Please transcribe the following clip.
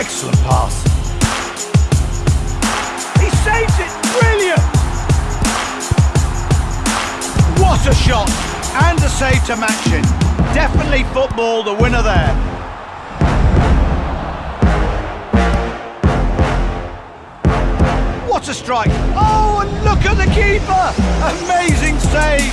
Excellent pass. He saves it! Brilliant! What a shot! And a save to match it. Definitely football, the winner there. What a strike! Oh, and look at the keeper! Amazing save!